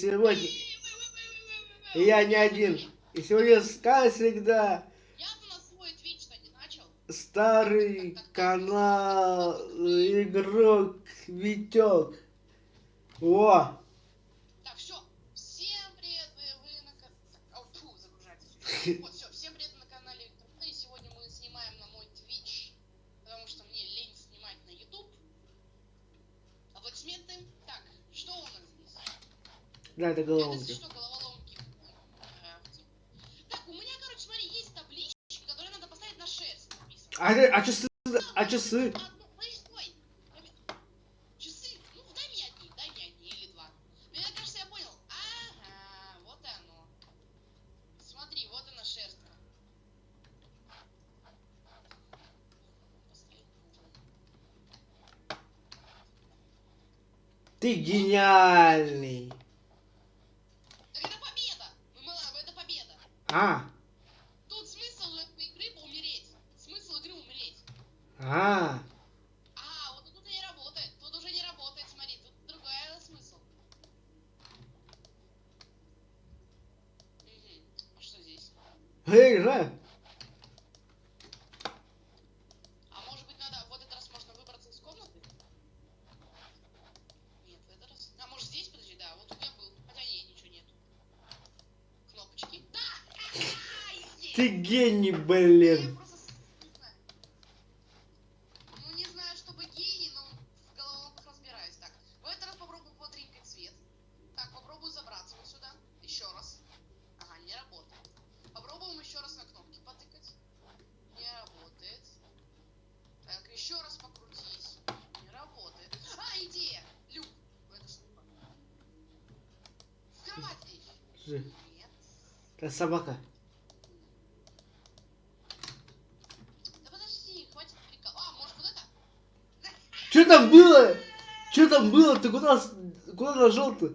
сегодня я не один. И сегодня, как всегда, старый канал игрок Витек. О! Так, все. Всем привет, вы, вы на. Вот, привет на канале Электроплей. Ну сегодня мы снимаем на мой Twitch, потому что мне лень снимать на YouTube. Аплодисменты. Так, что у нас здесь? Да, это Это головоломка. что, головоломки? Крафтим. Так, у меня, короче, смотри, есть таблички, которые надо поставить на шерсть. написано. А, это- а часы? А часы? Одну, подожди, А, Тут смысл этой игры умереть. Смысл игры умереть. а. А, вот тут не работает. Тут уже не работает, смотри, тут другой смысл. Угу. А что здесь? Эй, Жа. А может быть надо, в этот раз можно выбраться из комнаты? Нет, в этот раз. А может здесь, подожди, да, вот тут я был. Хотя нет, ничего нету. Кнопочки. Да! Ха-ха, есть! Ты гений, Я блин. просто с- не знаю. Ну не знаю, чтобы гений, но в головоломках разбираюсь. Так, в этот раз попробую потринкать свет. Так, попробую забраться вот сюда. Еще раз. Ага, не работает. Попробуем еще раз на кнопки потыкать. Не работает. Так, еще раз покрутись. Не работает. А, идея! Люк. Это слупа. В кровать лечь. Жи. Нет. Это собака. Да подожди, хватит прикол. А, может вот это? Что там было? Что там было? Ты куда, куда нажал-то?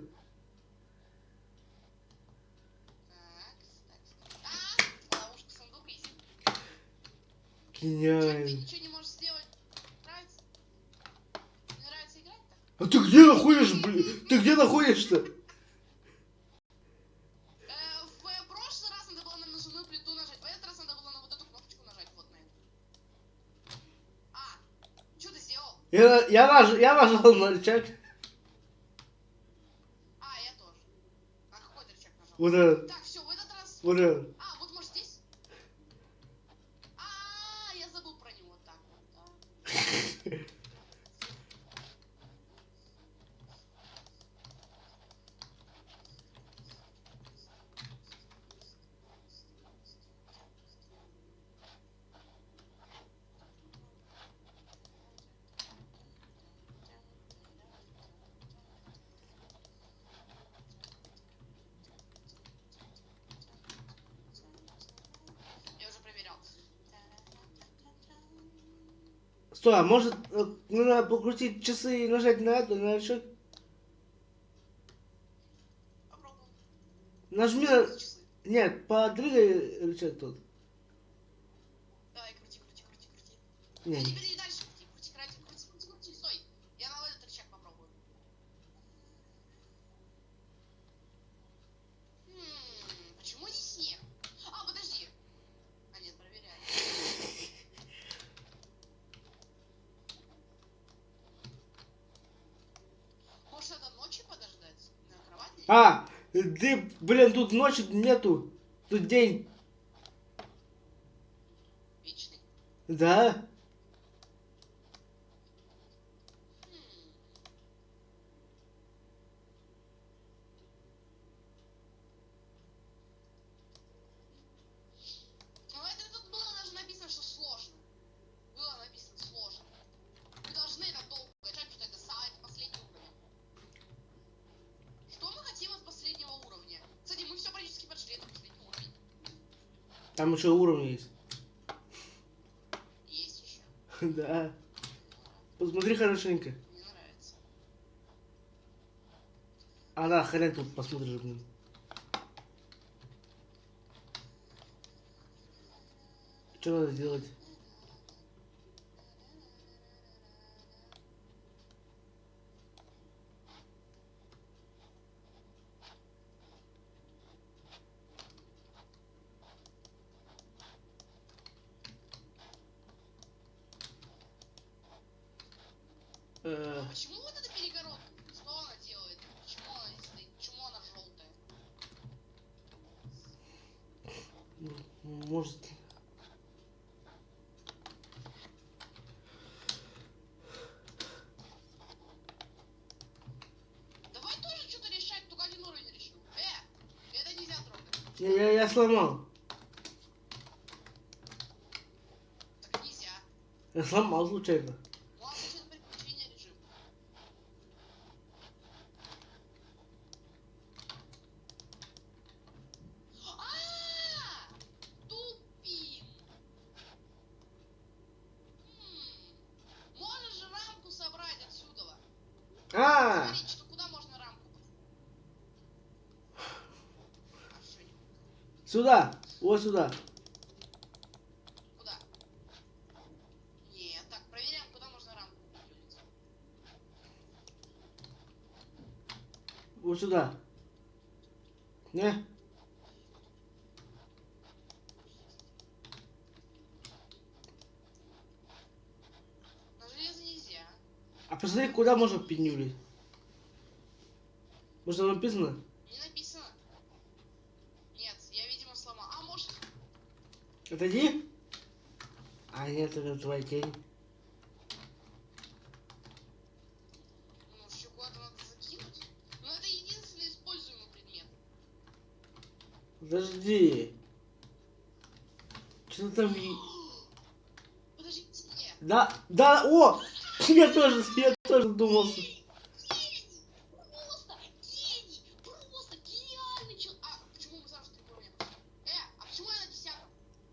Гениально. А ты где находишь, блин? Ты где находишься? Э, в э, прошлый раз надо было на нажимную плиту нажать, в этот раз надо было на вот эту кнопочку нажать, вот на эту. А, что ты сделал? Я, я, наж, я нажал на рычаг. А, я тоже. А какой рычаг нажал? Этот. Так, все, в этот раз... Вот этот. А, вот может здесь? А, я забыл про него. Так вот, да. Я уже проверял. Стой, а может э, надо покрутить часы и нажать на эту, на? Попробуем. Нажми на... Нет, подрыгай рычаг тут. Давай, крути, крути, крути, крути. Не. Не, бери дальше крути, крути, крути, крути, крути, крути, стой. Я на этот рычаг попробую. Хм, почему здесь нет? А, подожди. А, нет, проверяй. Может, это ночью подождать? На кровати? А, ты, блин, тут ночи нету. Тут день. Вечный. Да? Хм. Ну, это тут было даже написано, что сложно. Было написано сложно. Вы должны это долго играть, что это сайт последний уровень. Что мы хотим от последнего уровня? Кстати, мы все практически прошли, это последний уровень. Еще уровни есть. Есть еще. Да. Посмотри хорошенько. Мне нравится. А да, хрен тут посмотришь, блин. Что надо сделать? почему вот эта перегородка? Что она делает? Почему она здесь стоит? Почему она желтая? Может. Давай тоже что-то решать, только один уровень решил. Э, это нельзя трогать. Я, я, я сломал. Так нельзя. Я сломал случайно. Ну, обычно приключения режим. А, Тупим. М, Можешь же рамку собрать отсюда. А, Смотри, что куда можно рамку? Всё, не- сюда. Вот сюда. Куда? Нет, так, проверяем, куда можно рамку. Вот сюда. Не? На железо нельзя. А посмотри, куда можно пинюлить. Может там написано. Нет, я, видимо, сломал. А, может, Отойди. А нет, это твоя тень. ну, надо закинуть. Но это используемый предмет. Подожди. Что там? и- Подождите. Да, да, о! Я тоже, я тоже думал. что- Гений! Просто гений! Просто гениальный человек! А, почему мы сразу три уровня? Э, а почему я на десятом? Я тоже на Стой, десятку. верни меня, верни, верни, дай мне, дай опку, дай опку, дай опку, дай опку, дай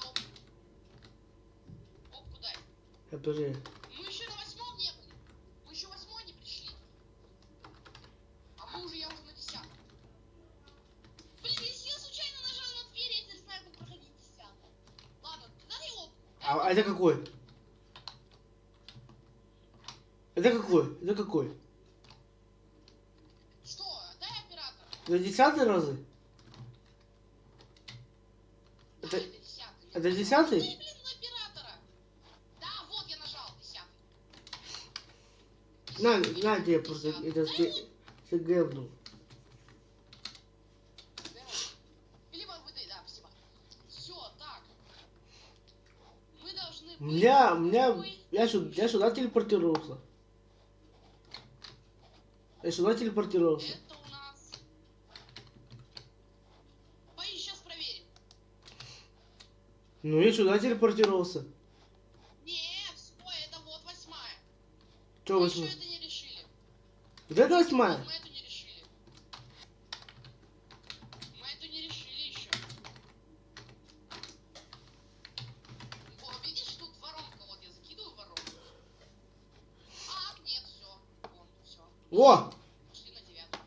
опку. Опку дай. Я тоже. Мы еще на восьмом не были. Мы еще восьмой не пришли. А мы уже, я уже на десятом. Блин, если я случайно нажал на дверь, я теперь знаю, как проходить десятый. Ладно, опку. дай А, а это какой? Это какой? Это какой? Что? Дай десятый разы? Да, Это- это десятый. Дай, блин. Да, вот я нажал, десятый. На, на тебе просто это ты, ты гэбнул. меня, у меня, я сюда, я сюда телепортировался. Я сюда телепортировался. Это у нас... Поищи, сейчас проверим. Ну я сюда телепортировался. Нет, стой, это вот восьмая. Че мы восьмой? еще это не решили. Вот это восьмая? Мы эту не решили. Мы эту не решили еще. О, видишь, тут воронка, вот я закидываю воронку. А, нет, все. Вон, все. О! Пошли на девятую.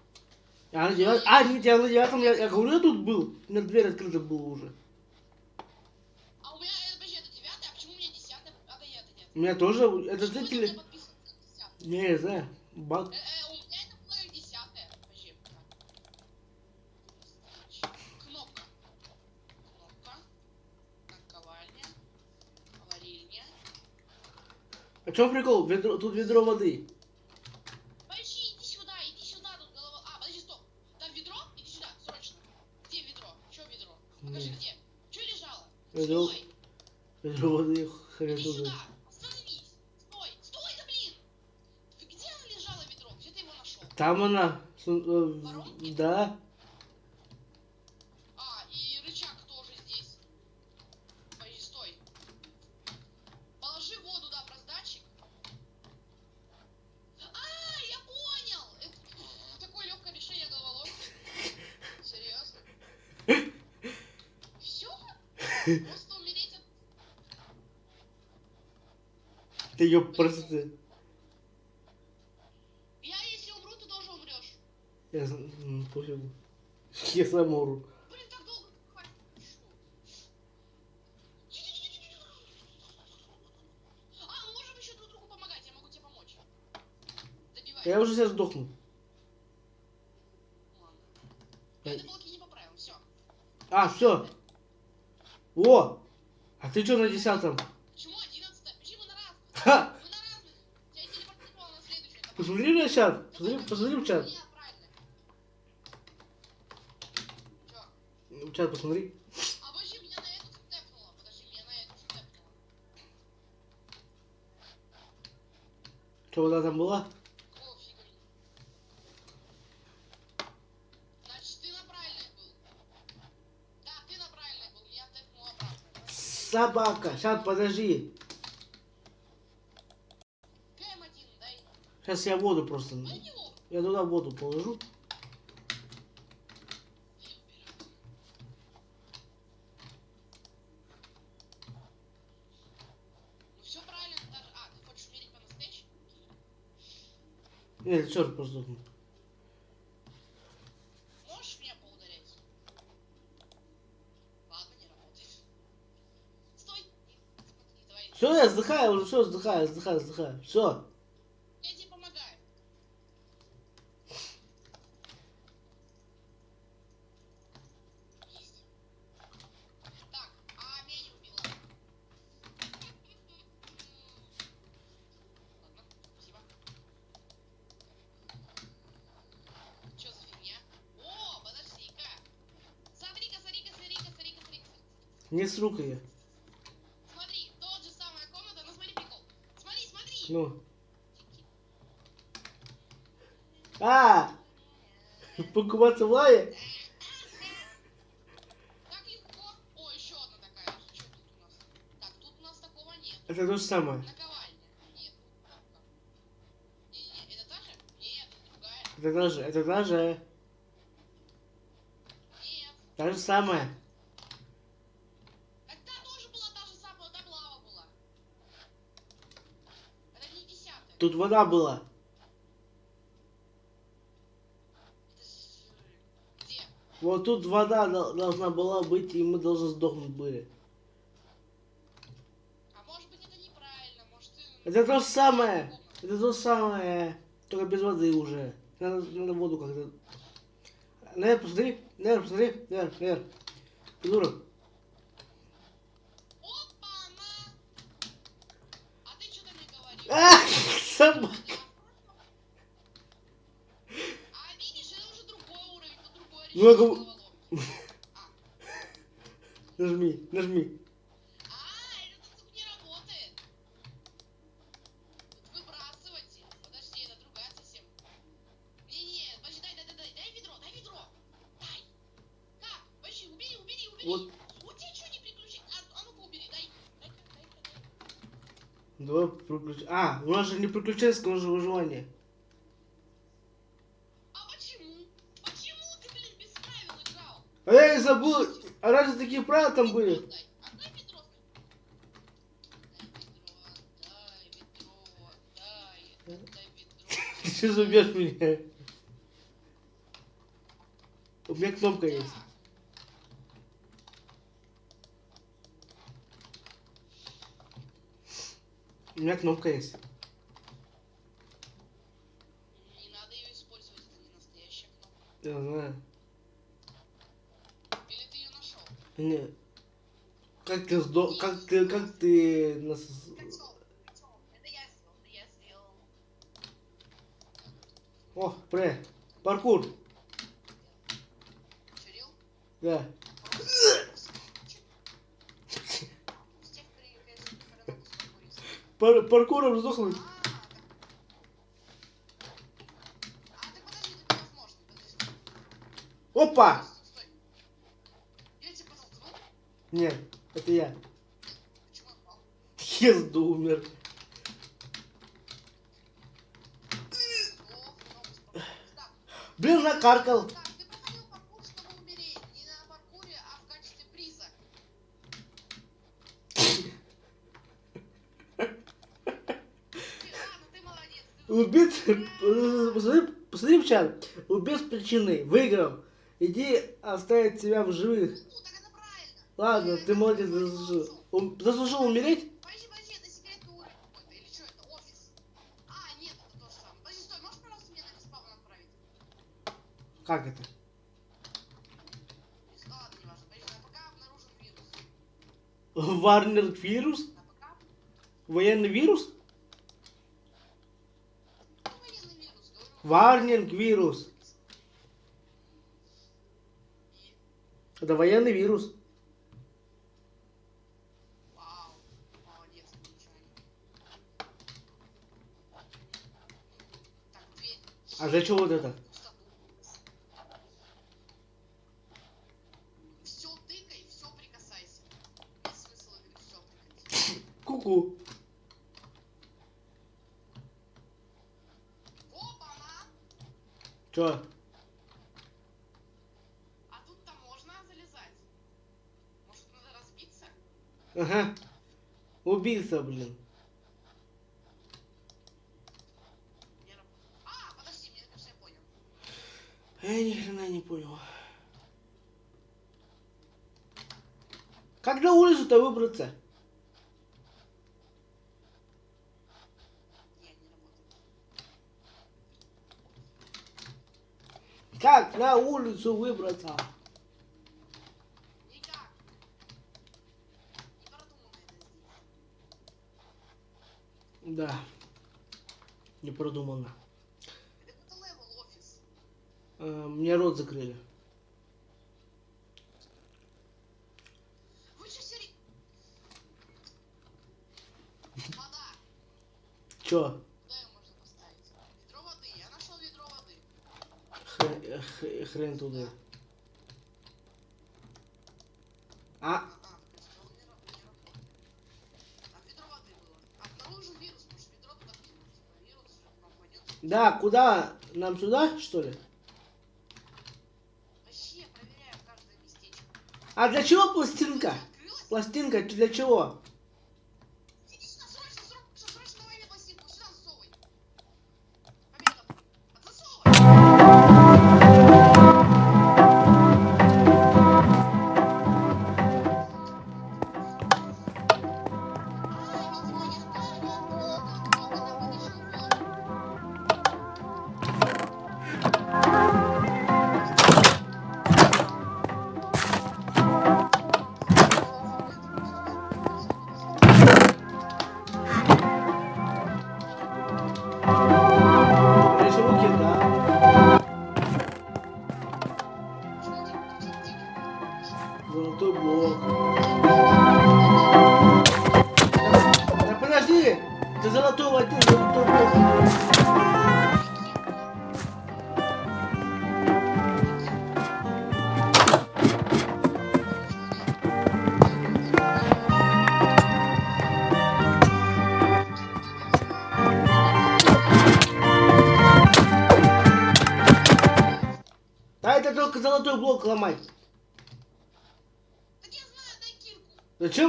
Я на девятом. А, нет, я на девятом, я, я говорю, я тут был. Меня дверь открыта была уже. Было как десятая. Подожди. так. Кнопка. Кнопка. Наковальня. Варильня. А чем прикол? Ведро, тут ведро воды. Подожди, иди сюда, иди сюда, тут голова. А, подожди, стоп. Там ведро? Иди сюда, срочно. Где ведро? Че ведро? Покажи, Не. где? Че лежало? Ведро. Стой! Ведро воды, хрен Иди сюда! Остановись! Стой! Стой, да блин! Ты где оно лежало ведро? Где ты его нашел? Там она. су- э? Да. А, и рычаг тоже здесь. Подожди, стой. Положи воду, да, в раздатчик. А, я понял! Это такое легкое решение головоломки. Серьезно? Все? Просто умереть от... Ты ее просто... Я если умру, ты тоже умрешь. Я, пофигу. Я сам хватит. А, я. Я уже сейчас сдохну. Ладно. Я эти блоки не поправил, все. А, все. О! А ты что на десятом? Почему одиннадцатое? Почему на раз? Ха! Мы на разных. Тебя телепортировало на следующее. Давай. Посмотри на чат. Посмотри, посмотри в чат. Нет, чат посмотри. А вообще меня на эту тэпнуло. Подожди, меня на эту тэпнуло. Что вода там была? Собака. Сейчас подожди. КМ1 дай. Сейчас я воду просто. Я туда воду положу. Я убираю. Ну все правильно, даже... А, ты хочешь умереть по-настоящему? Нет, черт сдохну. Можешь меня поударять? Ладно, не работает. Стой! Все, я вздыхаю уже, все, вздыхаю, вздыхаю, вздыхаю. Все. Я тебе помогаю. Есть. Так, а меня не убила. Ладно, спасибо. Чё за фигня? О, подожди-ка. Смотри-ка, смотри-ка, смотри-ка, смотри-ка, смотри-ка. Не с рукой я. Смотри, тот же самая комната, но смотри прикол. Смотри, смотри. Ну. А! Покупаться в лаве? Так легко. О, еще одна такая же. Что тут у нас? Так, тут у нас такого нет. Это то же самое. Это даже, это даже, Нет. та же самое. Так та тоже была та же самая, там лава была. Это не десятая. Тут вода была. Где? Вот тут вода дол- должна была быть, и мы должны сдохнуть были. А может быть это неправильно, может ты... Это то же самое. Это то же самое. Только без воды уже. Надо, надо воду как-то. Наверх, посмотри. Наверх, посмотри. Наверх, наверх. Придурок. Опа-на! А ты что-то не говорил. А, собака. А видишь, это уже другой уровень, тут другое Ну, я решение головоломки. Нажми, нажми. А, Давай приключ... А, у нас же не приключенческое, у нас же выживание. А почему? Почему ты, блин, без правил играл? А я и забыл. А разве такие правила там были? Ты что забьешь меня? У меня кнопка есть. Да. У меня кнопка есть. Не надо ее использовать, это не настоящая кнопка. Я знаю. Или ты ее нашел? Не. Как ты сдо... Как ты... Как ты нас... О, пре. Паркур. Чурил? Да. Пар паркуром сдохнуть. Опа! Нет, это я. Езду умер. Блин, накаркал. так, ты проходил паркур, чтобы умереть. Не на паркуре, а в качестве приза. Ты- Ладно, ты молодец. ты Убит... успел. Посмотри, в чат. Убил с причиной. Выиграл. Иди оставить себя в живых. Ну, так это правильно. Ладно, ты молодец, заслужил. Ум- Заслужил умереть? Как это? Варнер вирус? Военный вирус? Ну, военный Варнинг вирус. Это военный вирус. А чего вот это? Пустоту. Все тыкай, все прикасайся. Есть смысл игры все тыкать. Ку-ку. Опа-на! Чё? А тут-то можно залезать? Может, надо разбиться? Ага. Убийца, блин. А, подожди, мне кажется, я понял. Я ни хрена не понял. Как на улицу-то выбраться? Не, не работает. Как на улицу выбраться? Да. Не продумано. Это какой-то level office. Э, мне рот закрыли. Чё? Куда ее можно поставить? Ведро воды. Я нашел ведро воды. Хрен, х- хрен туда. А, А, а, то есть он не, раб- не работает. Там ведро воды было. Обнаружен вирус. Может, ведро туда кинуть? Типа вирус пропадет. да, куда? Нам сюда, что ли? А для чего пластинка? Пластинка для чего?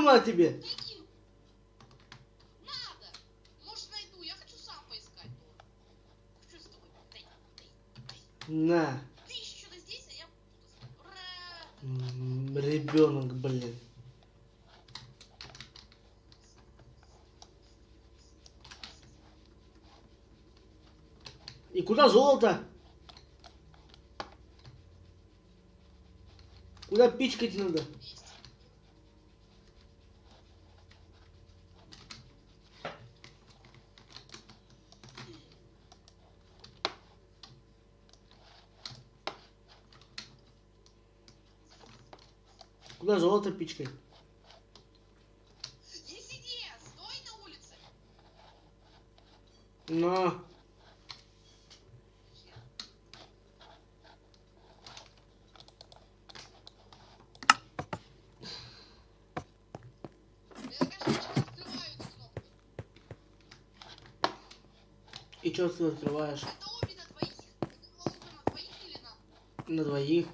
Она тебе? На. Ребенок, блин. И куда золото? Куда пичкать надо? Куда золото пичкать? Не сиди! Стой на улице! Кнопку. И что ты открываешь? Это обе на двоих. Это на двоих или на... На двоих.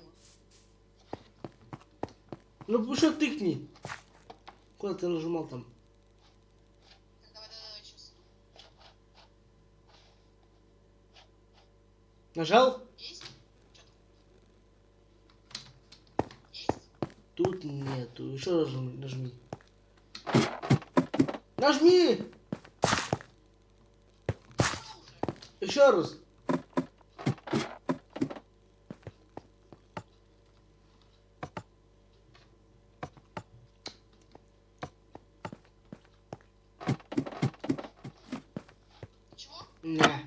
Ну что тыкни? Куда ты нажимал там? Нажал? Есть? Есть? Тут нету. Еще раз нажми. Нажми. Нажми! Еще раз. Да.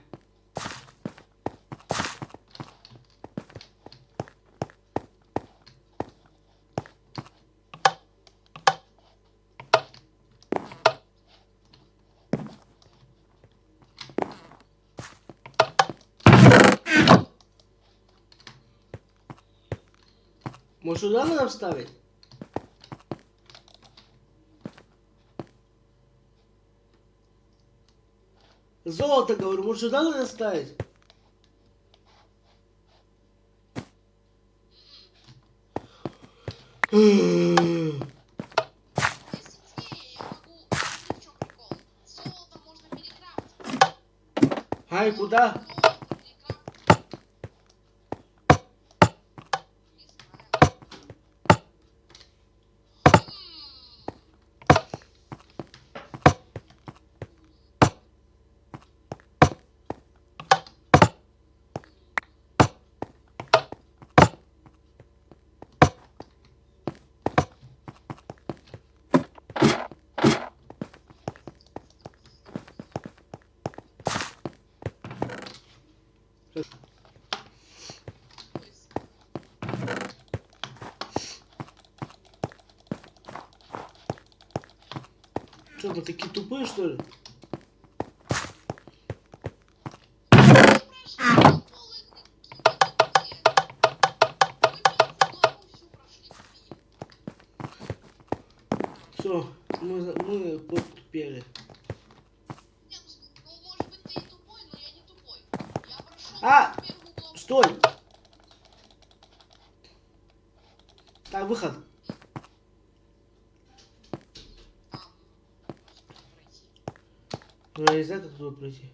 Может, сюда надо вставить? Золото, говорю, может сюда надо ставить? Ай, куда? Что, мы такие тупые, что ли? Все, мы, мы подпели. А! Стой! из этого туда пройти?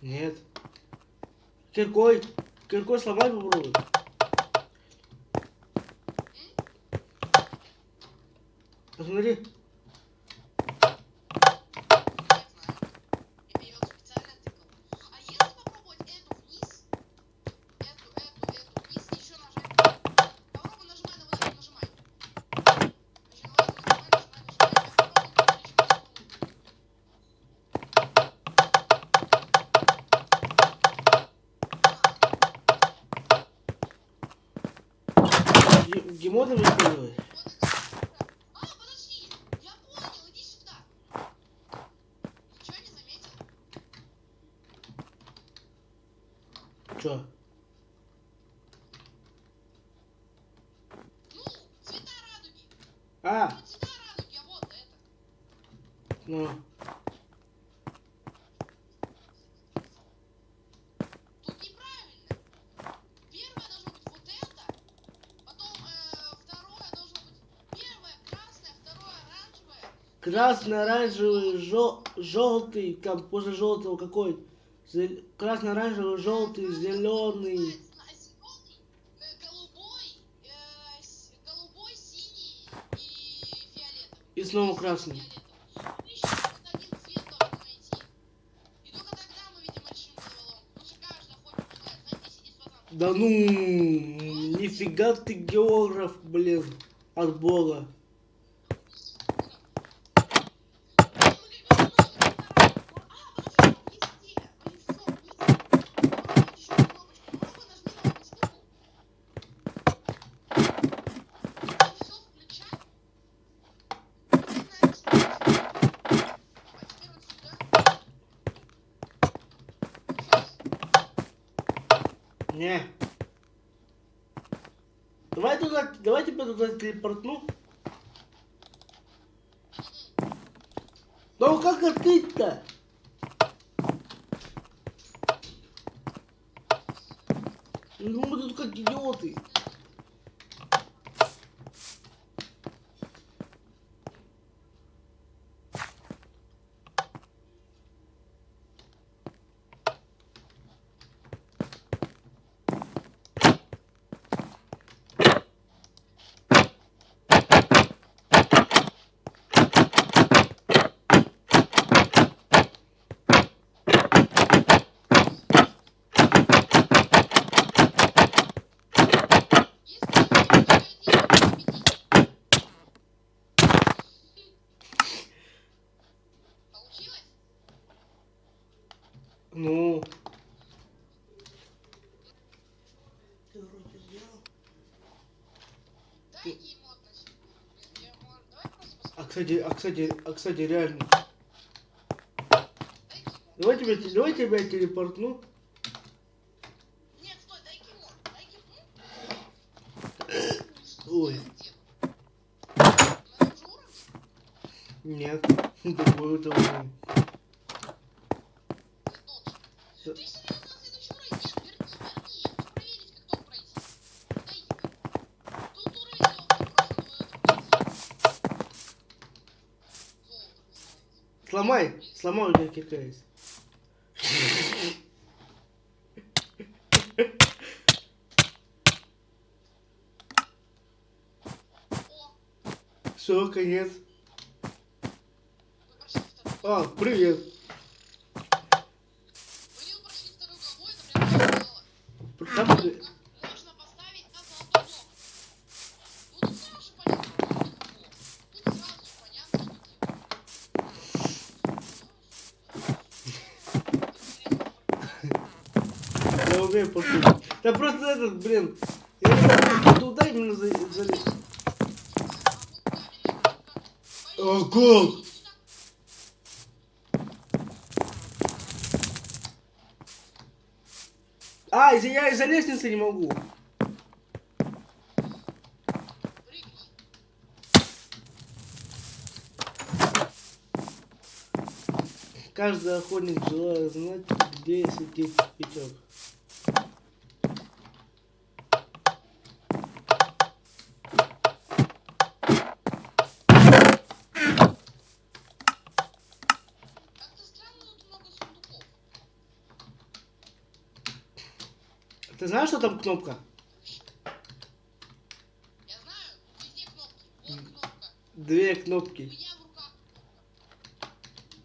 Нет. Киркой. Киркой сломать попробуй. Посмотри. красно-оранжевый, жел, желтый, там после желтого какой, зел, красно-оранжевый, желтый, зеленый. И снова красный. Да ну, нифига ты географ, блин, от бога. туда телепортну? Ну как открыть-то? Ну мы тут как идиоты. Кстати, а кстати, а кстати, реально. Давай тебя, давай тебя телепортну. Нет, стой, дай кимон. Дай кимон. Ой. На том же уровне? Нет. Другой это уровень. Ты должен. Ты серьезно на следующий уровень? Нет, верни, верни. Я хочу проверить, как тот пройти. Дай ему. Тут уровень легкий, просто надо пройти. Золото называется. Сломай, сломай у тебя. О, Все, конец. А, привет. Вы не прошли вторую главу, это прям мало. Там, Кнопка можно поставить на золотой блок. Ну тут сразу же понятно, что легко. Тут сразу же понятно, умею пошутить. Да просто этот, блин. Я туда именно за- залез. О, гол! А, я из-за лестницы не могу. Каждый охотник желает знать, где сидит пятек. Как-то странно, тут много сундуков. Ты знаешь, что там кнопка? Я знаю, везде кнопки. Вот кнопка. Две кнопки. меня в руках кнопка.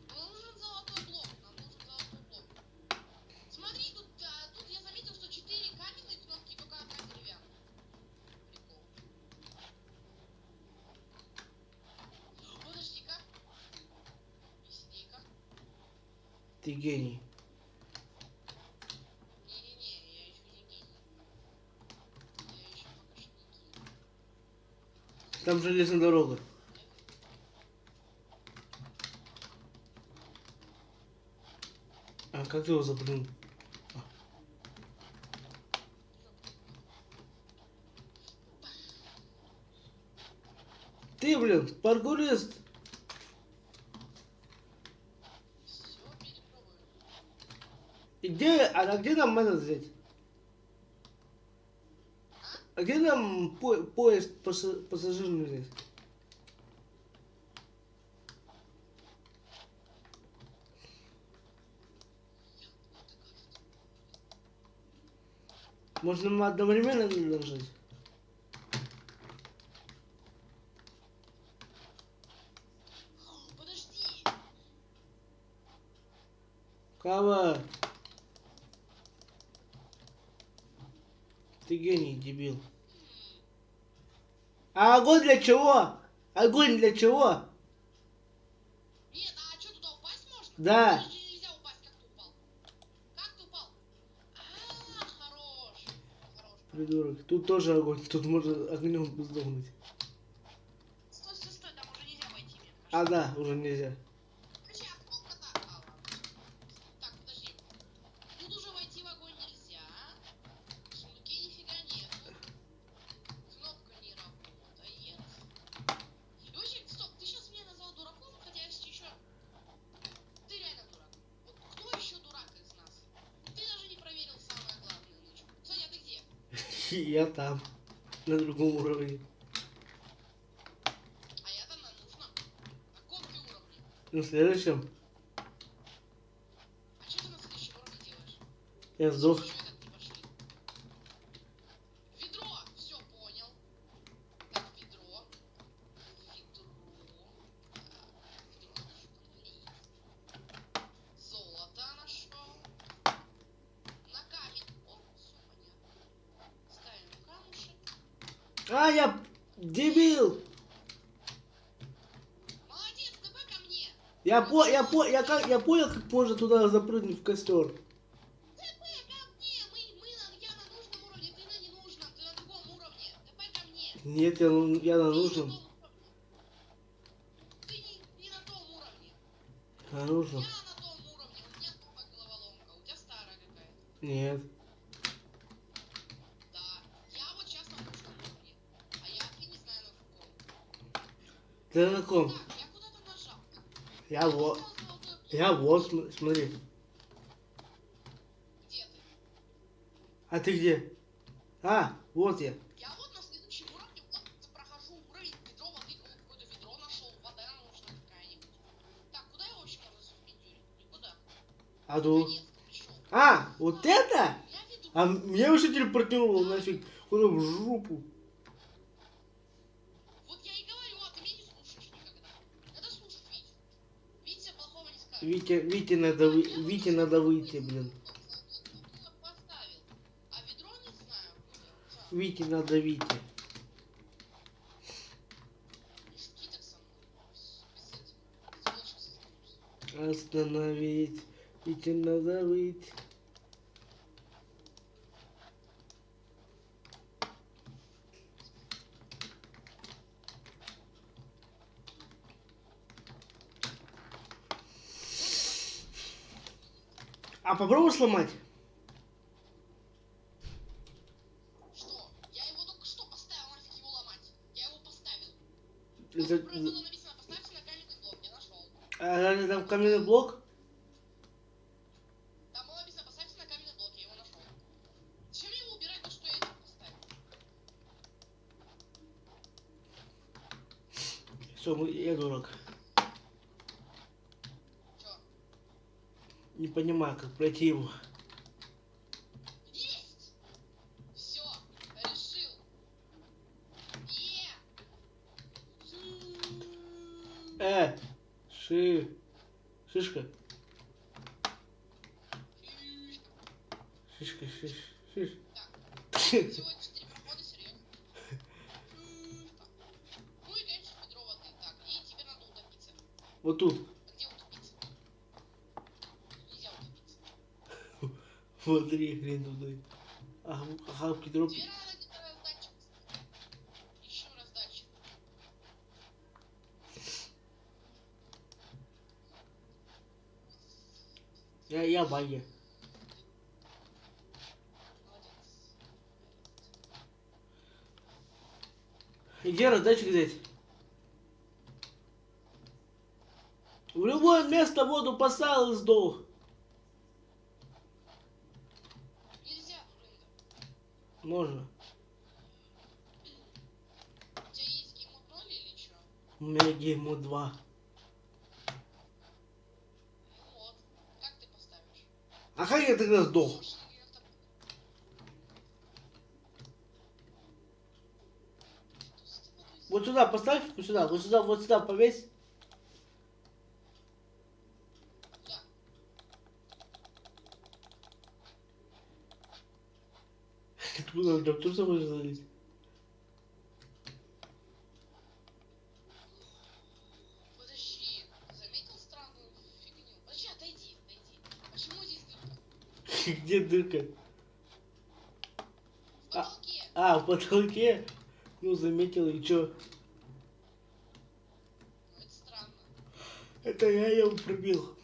Нам нужен золотой блок. Нам нужен золотой блок. Смотри, тут, а, тут я заметил, что четыре каменные кнопки, только одна деревянная. Прикол. Подожди-ка. Объясни-ка. Ты гений. Не-не-не, я еще не гений. Я еще пока что не гений. Там железная дорога. А как ты его запрыгнул? Ты, блин, паркурист. Где, а где нам этот взять? А где нам по- поезд пасса- пассажирный взять? Можно мы одновременно нажать? Подожди. Кава! Ты гений, дебил. А огонь для чего? Огонь для чего? Нет, а что, туда упасть можно? Да. А. Придурок. Тут тоже огонь. Тут можно огнем сдохнуть. Стой, стой, стой, там уже нельзя войти. А да, уже нельзя. Подожди, а кнопка так. А, ладно. Так, подожди. Тут уже войти в огонь нельзя. В сундуке нифига нету. Кнопка не работает. И вообще, стоп, ты сейчас меня назвал дураком, хотя я еще... Ты реально дурак. Вот кто еще дурак из нас? Ты даже не проверил самое главное ночью. Соня, ты где? Я там. На другом уровне. А я-то на нужном. На каком ты уровне? На следующем А что ты на следующем уровне делаешь? я сдох. Еще этот не пошли. Ведро! Все понял. Так, ведро. Ведро. Так, ведро нашел. Золото нашел. На камень. О, все понятно. Ставим камушек. А, я дебил! Молодец, давай ко мне. Я по, я как, я понял, как можно туда запрыгнуть в костер. Нужном. Нет, я, ну- я на нужном. на какая-то. Нет. Да. Я вот сейчас на. А я не знаю на каком. Ты на ком? Так, я куда-то нажал. Я вот. Я вот, см- смотри. Где ты? А ты где? А, вот я. Я вот на следующем уровне, вот прохожу уровень, ведро воды, о, какое-то ведро нашел, вода нужна какая-нибудь. Так, куда я вообще можно суспендюрить? Никуда. А пришел. А, вот это? Я веду. А меня вообще телепортировало нафиг. Куда в жопу. Вот я и говорю, а ты меня не слушаешь никогда. Надо слушать Витю. Витя скажет. Вите, надо, вы... Вите надо выйти, блин. Вите надо Вите. Остановить. Вите надо выйти. А попробуй сломать. Что? Я его только что поставил, нафиг его ломать. Я его поставил. Это- Тут было написано, поставьте на каменный блок. Я нашел. А, там каменный блок? Там было написано, поставьте на каменный блок. Я его нашел. Зачем его убирать, то что я его поставил? Все, я дурак. Не понимаю, как пройти его. Есть! Все, решил. Е! Э, ши, шишка, шишка, шиш, шиш. Так, всего четыре прохода, серьезно. Ну и, ведро воды. Так, и тебе надо утопиться. Вот тут, смотри, хрен туда. Где-то раздатчик. Ищем раздатчик. Я, я баги. Где раздатчик взять? В любое место воду поставил и сдох. Нельзя, блин. Можно. У тебя есть геймод 0 или что? У меня гейму 2. Ну вот. Как ты поставишь? А как я тогда сдох? Слушай, происходит? Вот сюда поставь, вот сюда, вот сюда, вот сюда повесь. Куда? Откуда он там тоже может залезть? Подожди, заметил странную фигню? Подожди, отойди, отойди. Почему здесь дырка? Где дырка? В потолке. А, в потолке? Ну, заметил, и чё? Ну это странно. Это я его пробил.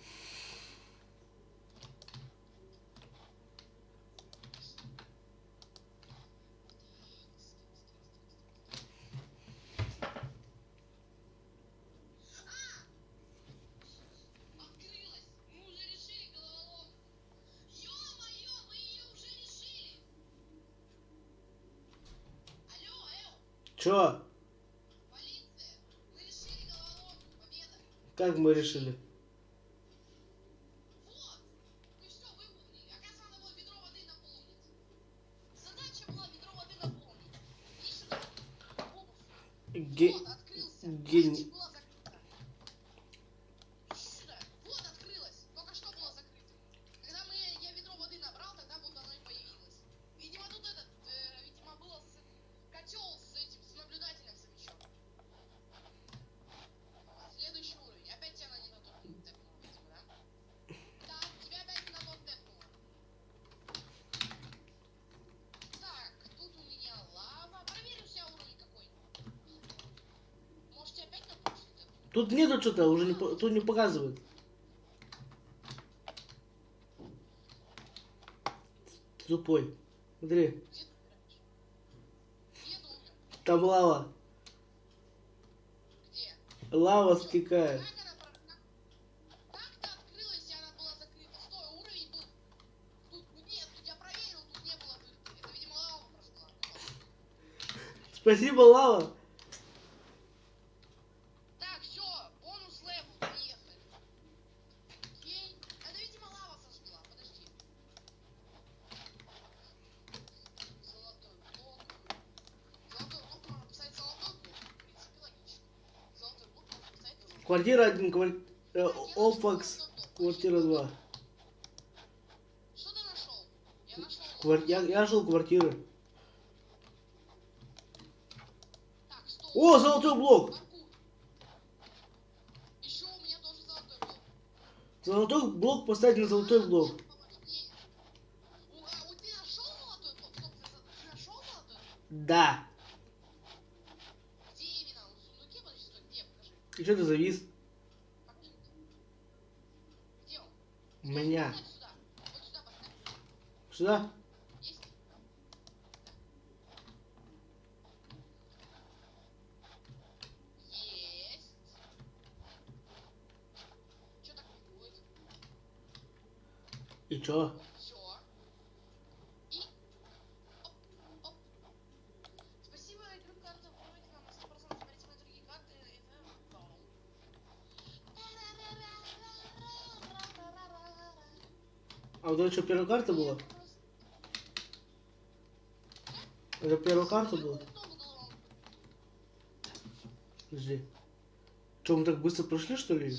Чё? Как мы решили? Вот! Мы Тут нету что-то, уже не, тут не показывают. Тупой. Смотри. Там лава. Где? Лава стекает. Спасибо, Лава. Квартира один, квар- э, блок. квартира два. Что ты нашел? Я нашел. Квар- Я, я нашел квартиры. Так. О, золотой блок. Золотой блок. Золотой блок поставить на золотой блок. Да. Где именно? В сундуке? Подожди, стой, где? Покажи. И что ты завис? Покажи. Где он? У меня. Сюда. Вот сюда поставь. Сюда? Есть? Есть. Что так не будет? И чё? Все. И... Оп, оп. Спасибо, игру карты. Выбрать нам на 100%. Смотрите мои другие карты. и это вау. А вот это что, первая карта была? Это первая карта была? Подожди. Что, мы так быстро прошли, что ли?